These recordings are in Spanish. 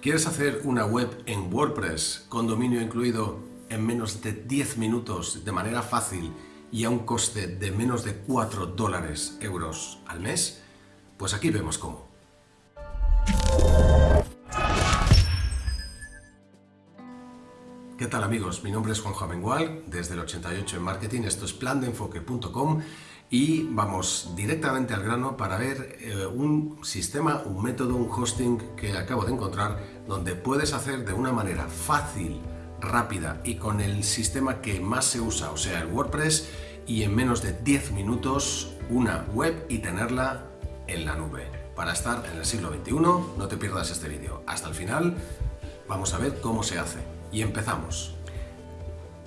¿Quieres hacer una web en WordPress con dominio incluido en menos de 10 minutos de manera fácil y a un coste de menos de 4 dólares euros al mes? Pues aquí vemos cómo. ¿Qué tal amigos? Mi nombre es Juanjo Amengual, desde el 88 en Marketing, esto es plandeenfoque.com y vamos directamente al grano para ver eh, un sistema, un método, un hosting que acabo de encontrar donde puedes hacer de una manera fácil, rápida y con el sistema que más se usa, o sea el WordPress y en menos de 10 minutos una web y tenerla en la nube. Para estar en el siglo XXI no te pierdas este vídeo. Hasta el final vamos a ver cómo se hace. Y empezamos.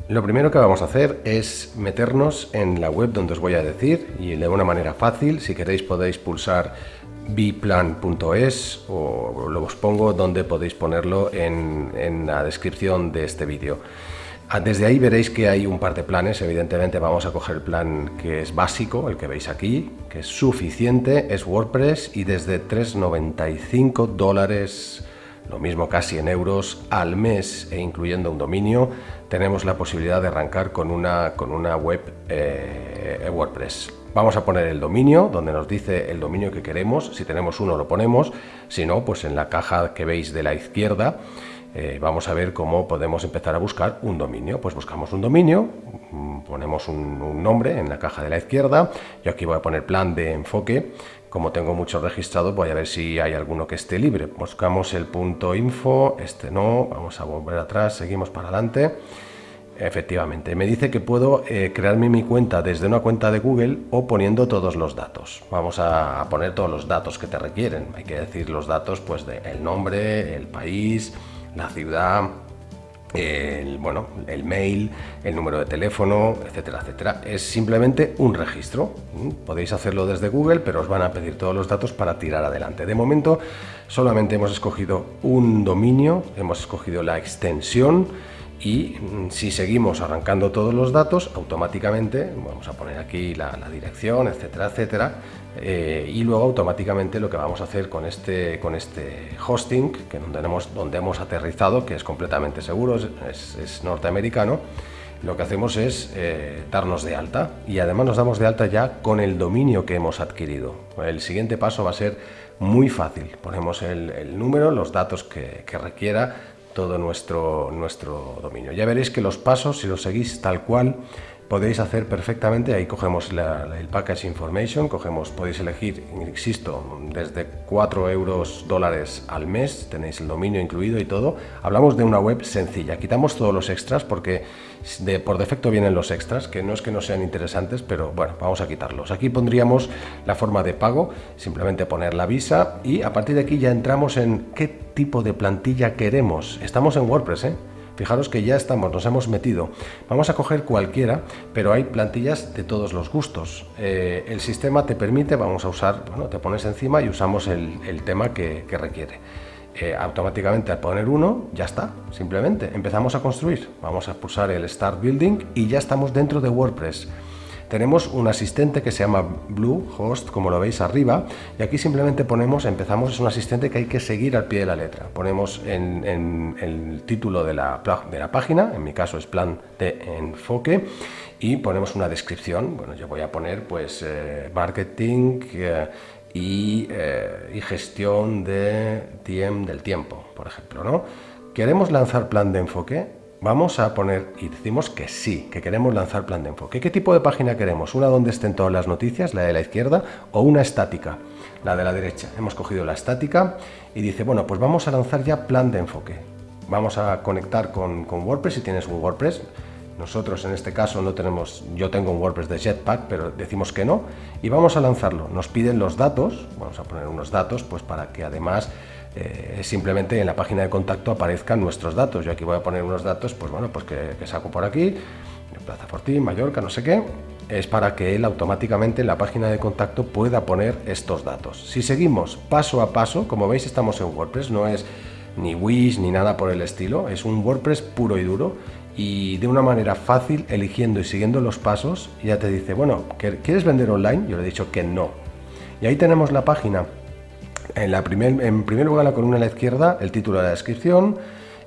Lo primero que vamos a hacer es meternos en la web donde os voy a decir y de una manera fácil, si queréis podéis pulsar biplan.es o lo os pongo donde podéis ponerlo en, en la descripción de este vídeo. Ah, desde ahí veréis que hay un par de planes, evidentemente vamos a coger el plan que es básico, el que veis aquí, que es suficiente, es WordPress y desde 3,95 dólares lo mismo casi en euros al mes e incluyendo un dominio, tenemos la posibilidad de arrancar con una, con una web eh, WordPress. Vamos a poner el dominio, donde nos dice el dominio que queremos, si tenemos uno lo ponemos, si no, pues en la caja que veis de la izquierda, eh, vamos a ver cómo podemos empezar a buscar un dominio. Pues buscamos un dominio, mm, ponemos un, un nombre en la caja de la izquierda, yo aquí voy a poner plan de enfoque, como tengo muchos registrados, voy a ver si hay alguno que esté libre. Buscamos el punto info, este no, vamos a volver atrás, seguimos para adelante. Efectivamente, me dice que puedo eh, crearme mi cuenta desde una cuenta de Google o poniendo todos los datos. Vamos a poner todos los datos que te requieren. Hay que decir los datos, pues, de nombre, el país, la ciudad, el, bueno, el mail, el número de teléfono, etcétera, etcétera. Es simplemente un registro. Podéis hacerlo desde Google, pero os van a pedir todos los datos para tirar adelante. De momento solamente hemos escogido un dominio, hemos escogido la extensión y mm, si seguimos arrancando todos los datos, automáticamente, vamos a poner aquí la, dirección, etcétera, etcétera, eh, y luego automáticamente lo que vamos a hacer con este, con este hosting, que donde hemos, donde hemos aterrizado, que es completamente seguro, es, norteamericano, lo que hacemos es eh, darnos de alta y además nos damos de alta ya con el dominio que hemos adquirido. El siguiente paso va a ser muy fácil. Ponemos el, número, los datos que requiera, todo nuestro, nuestro dominio. Ya veréis que los pasos, si los seguís tal cual, podéis hacer perfectamente, ahí cogemos el package information, cogemos, podéis elegir, insisto, desde 4 euros dólares al mes, tenéis el dominio incluido y todo. Hablamos de una web sencilla, quitamos todos los extras porque de, por defecto vienen los extras, que no es que no sean interesantes, pero bueno, vamos a quitarlos. Aquí pondríamos la forma de pago, simplemente poner la visa y a partir de aquí ya entramos en qué tipo de plantilla queremos. Estamos en WordPress, ¿eh? Fijaros que ya estamos, nos hemos metido. Vamos a coger cualquiera, pero hay plantillas de todos los gustos. Eh, el sistema te permite, vamos a usar, bueno, te pones encima y usamos el, tema que, requiere. Eh, automáticamente al poner uno, ya está, simplemente empezamos a construir. Vamos a pulsar el Start Building y ya estamos dentro de WordPress. Tenemos un asistente que se llama Bluehost, como lo veis arriba, y aquí simplemente ponemos, empezamos, es un asistente que hay que seguir al pie de la letra. Ponemos el título de la, de la página, en mi caso es plan de enfoque, y ponemos una descripción. Bueno, yo voy a poner pues eh, marketing eh, y, eh, y, gestión del tiempo, por ejemplo. ¿no? ¿Queremos lanzar plan de enfoque? Vamos a poner y decimos que sí, que queremos lanzar plan de enfoque. ¿Qué tipo de página queremos? ¿Una donde estén todas las noticias, la de la izquierda, o una estática, la de la derecha? Hemos cogido la estática y dice, bueno, pues vamos a lanzar ya plan de enfoque. Vamos a conectar con, WordPress si tienes un WordPress. Nosotros en este caso no tenemos, yo tengo un WordPress de Jetpack, pero decimos que no. Y vamos a lanzarlo. Nos piden los datos, vamos a poner unos datos, pues para que además eh, simplemente en la página de contacto aparezcan nuestros datos. Yo aquí voy a poner unos datos, pues bueno, pues que, saco por aquí, Plaza Fortín, Mallorca, no sé qué, es para que él automáticamente en la página de contacto pueda poner estos datos. Si seguimos paso a paso, como veis estamos en WordPress, no es ni Wish ni nada por el estilo, es un WordPress puro y duro y de una manera fácil, eligiendo y siguiendo los pasos, ya te dice, bueno, ¿quieres vender online? Yo le he dicho que no. Y ahí tenemos la página En, la primer, en primer lugar, la columna a la izquierda, el título de la descripción,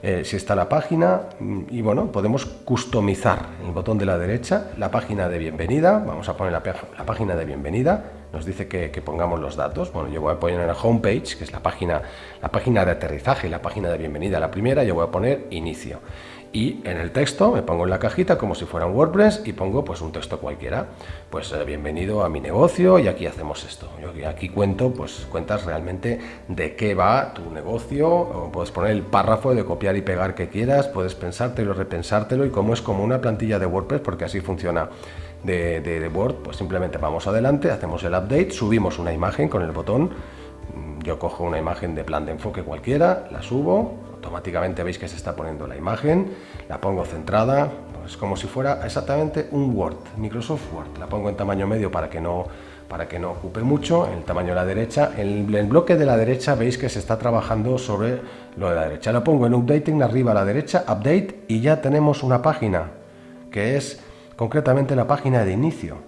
eh, si está la página y bueno, podemos customizar el botón de la derecha, la página de bienvenida, vamos a poner la, página de bienvenida, nos dice que, pongamos los datos, bueno, yo voy a poner la homepage, que es la página, la página de aterrizaje, la página de bienvenida, la primera, yo voy a poner inicio y en el texto me pongo en la cajita como si fuera un WordPress y pongo pues un texto cualquiera. Pues eh, bienvenido a mi negocio y aquí hacemos esto. Yo aquí cuento, pues cuentas realmente de qué va tu negocio, puedes poner el párrafo de copiar y pegar que quieras, puedes pensártelo, repensártelo y como es como una plantilla de WordPress, porque así funciona de, de Word, pues simplemente vamos adelante, hacemos el update, subimos una imagen con el botón, yo cojo una imagen de plan de enfoque cualquiera, la subo, automáticamente veis que se está poniendo la imagen, la pongo centrada, pues como si fuera exactamente un Word, Microsoft Word. La pongo en tamaño medio para que no, para que no ocupe mucho, el tamaño de la derecha. En el bloque de la derecha veis que se está trabajando sobre lo de la derecha. Lo pongo en Updating arriba a la derecha, Update, y ya tenemos una página, que es concretamente la página de inicio.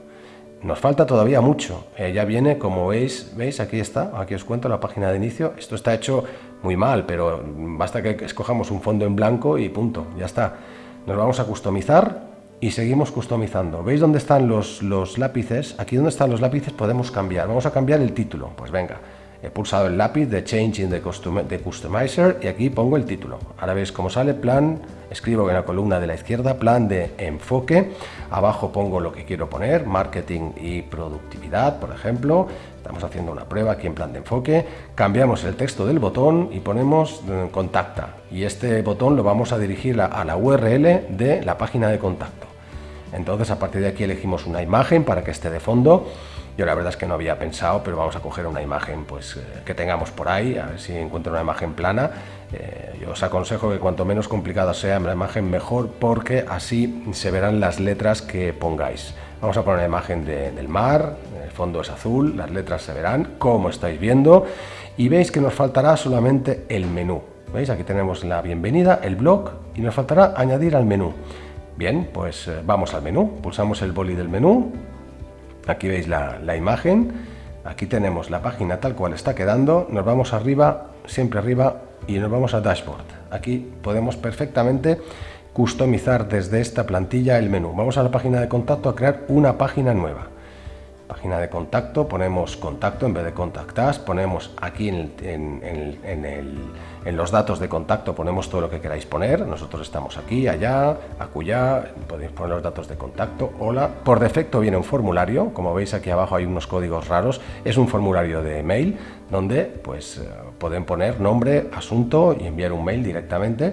Nos falta todavía mucho. Eh, ya viene, como veis, veis, aquí está, aquí os cuento la página de inicio. Esto está hecho muy mal, pero basta que escojamos un fondo en blanco y punto, ya está. Nos vamos a customizar y seguimos customizando. ¿Veis dónde están los, los lápices? Aquí donde están los lápices podemos cambiar. Vamos a cambiar el título. Pues venga, he pulsado el lápiz de Changing the, the Customizer y aquí pongo el título. Ahora veis cómo sale plan, escribo en la columna de la izquierda plan de enfoque, abajo pongo lo que quiero poner, marketing y productividad, por ejemplo. Estamos haciendo una prueba aquí en plan de enfoque, cambiamos el texto del botón y ponemos eh, contacta y este botón lo vamos a dirigir a la URL de la página de contacto. Entonces a partir de aquí elegimos una imagen para que esté de fondo yo la verdad es que no había pensado, pero vamos a coger una imagen pues, eh, que tengamos por ahí, a ver si encuentro una imagen plana. Eh, yo os aconsejo que cuanto menos complicada sea la imagen mejor, porque así se verán las letras que pongáis. Vamos a poner una imagen del mar, el fondo es azul, las letras se verán, como estáis viendo, y veis que nos faltará solamente el menú. ¿Veis? Aquí tenemos la bienvenida, el blog, y nos faltará añadir al menú. Bien, pues eh, vamos al menú, pulsamos el boli del menú, Aquí veis la, imagen, aquí tenemos la página tal cual está quedando, nos vamos arriba, siempre arriba y nos vamos a Dashboard. Aquí podemos perfectamente customizar desde esta plantilla el menú. Vamos a la página de contacto a crear una página nueva. Página de contacto, ponemos contacto en vez de contactas, ponemos aquí en los datos de contacto ponemos todo lo que queráis poner, nosotros estamos aquí, allá, acullá, podéis poner los datos de contacto, hola. Por defecto viene un formulario, como veis aquí abajo hay unos códigos raros, es un formulario de mail donde pues eh, pueden poner nombre, asunto y enviar un mail directamente.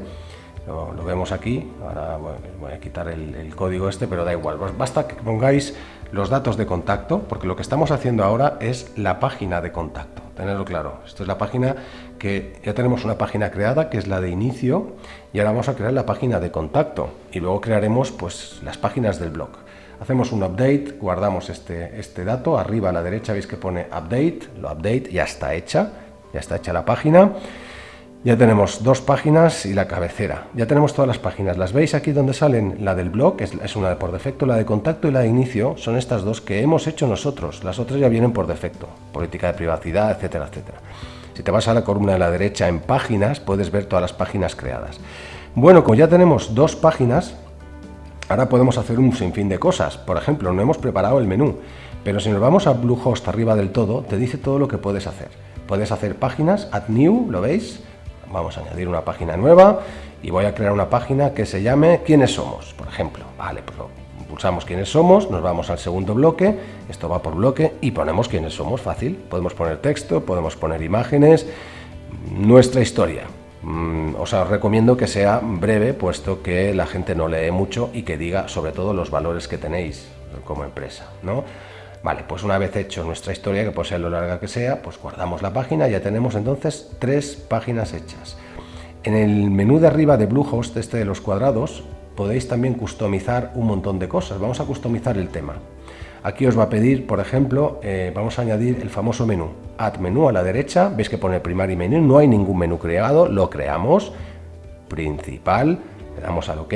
Lo, vemos aquí, ahora voy a quitar el, código este, pero da igual, basta que pongáis los datos de contacto, porque lo que estamos haciendo ahora es la página de contacto, tenerlo claro, esto es la página que ya tenemos una página creada que es la de inicio y ahora vamos a crear la página de contacto y luego crearemos pues las páginas del blog. Hacemos un update, guardamos este, este dato, arriba a la derecha veis que pone update, lo update, ya está hecha, ya está hecha la página. Ya tenemos dos páginas y la cabecera. Ya tenemos todas las páginas. Las veis aquí donde salen la del blog, es, una por defecto, la de contacto y la de inicio. Son estas dos que hemos hecho nosotros. Las otras ya vienen por defecto. Política de privacidad, etcétera, etcétera. Si te vas a la columna de la derecha en páginas, puedes ver todas las páginas creadas. Bueno, como ya tenemos dos páginas, ahora podemos hacer un sinfín de cosas. Por ejemplo, no hemos preparado el menú, pero si nos vamos a Bluehost arriba del todo, te dice todo lo que puedes hacer. Puedes hacer páginas, add new, ¿lo veis? Vamos a añadir una página nueva y voy a crear una página que se llame ¿Quiénes somos? Por ejemplo, vale, pues pulsamos quiénes somos, nos vamos al segundo bloque, esto va por bloque y ponemos quiénes somos, fácil. Podemos poner texto, podemos poner imágenes, nuestra historia. Mm, os recomiendo que sea breve, puesto que la gente no lee mucho y que diga sobre todo los valores que tenéis como empresa, ¿no? Vale, pues una vez hecho nuestra historia, que puede ser lo larga que sea, pues guardamos la página, ya tenemos entonces tres páginas hechas. En el menú de arriba de Bluehost, este de los cuadrados, podéis también customizar un montón de cosas. Vamos a customizar el tema. Aquí os va a pedir, por ejemplo, eh, vamos a añadir el famoso menú. Add menú a la derecha, veis que pone primario menú, no hay ningún menú creado, lo creamos. Principal, le damos al OK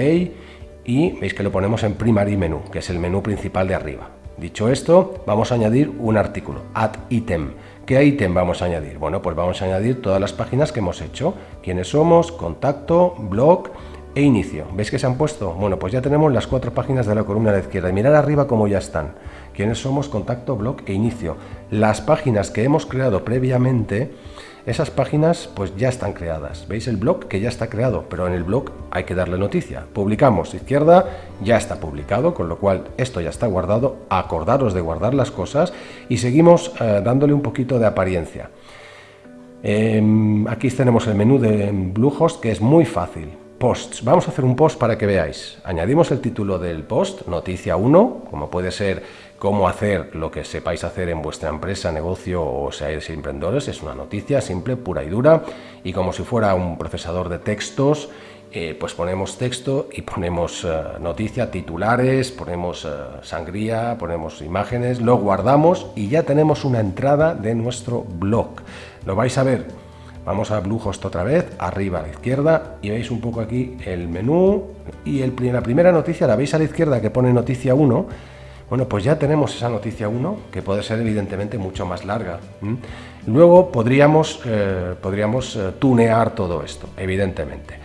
y veis que lo ponemos en primary menú, que es el menú principal de arriba. Dicho esto, vamos a añadir un artículo, add item, ¿Qué ítem vamos a añadir? Bueno, pues vamos a añadir todas las páginas que hemos hecho. Quiénes somos, contacto, blog e inicio. ¿Veis que se han puesto? Bueno, pues ya tenemos las cuatro páginas de la columna de la izquierda. Y mirad arriba cómo ya están. Quiénes somos, contacto, blog e inicio. Las páginas que hemos creado previamente esas páginas pues ya están creadas. ¿Veis el blog que ya está creado? Pero en el blog hay que darle noticia. Publicamos, izquierda, ya está publicado, con lo cual esto ya está guardado. Acordaros de guardar las cosas y seguimos eh, dándole un poquito de apariencia. Em, aquí tenemos el menú de Bluehost que es muy fácil. Posts. Vamos a hacer un post para que veáis. Añadimos el título del post, noticia 1, como puede ser cómo hacer lo que sepáis hacer en vuestra empresa, negocio o seáis emprendedores. Es una noticia simple, pura y dura. Y como si fuera un procesador de textos, eh, pues ponemos texto y ponemos eh, noticia, titulares, ponemos eh, sangría, ponemos imágenes, lo guardamos y ya tenemos una entrada de nuestro blog. Lo vais a ver Vamos a Bluehost otra vez, arriba a la izquierda, y veis un poco aquí el menú, y el, la primera noticia la veis a la izquierda que pone noticia 1, bueno, pues ya tenemos esa noticia 1, que puede ser evidentemente mucho más larga. Luego podríamos, eh, podríamos eh, tunear todo esto, evidentemente.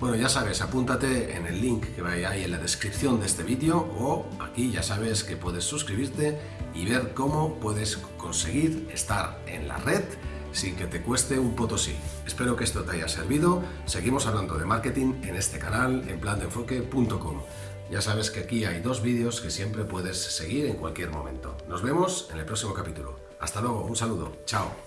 Bueno, ya sabes, apúntate en el link que va ahí en la descripción de este vídeo o aquí ya sabes que puedes suscribirte y ver cómo puedes conseguir estar en la red sin que te cueste un potosí. Espero que esto te haya servido. Seguimos hablando de marketing en este canal en plandeenfoque.com. Ya sabes que aquí hay dos vídeos que siempre puedes seguir en cualquier momento. Nos vemos en el próximo capítulo. Hasta luego, un saludo, chao.